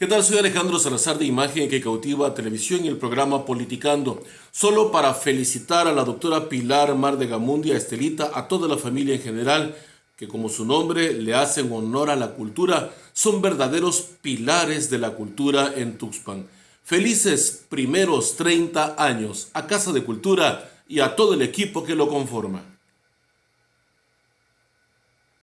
¿Qué tal? Soy Alejandro Salazar de Imagen que cautiva televisión y el programa Politicando. Solo para felicitar a la doctora Pilar Mar de Gamundia, Estelita, a toda la familia en general, que como su nombre le hacen honor a la cultura, son verdaderos pilares de la cultura en Tuxpan. Felices primeros 30 años a Casa de Cultura y a todo el equipo que lo conforma.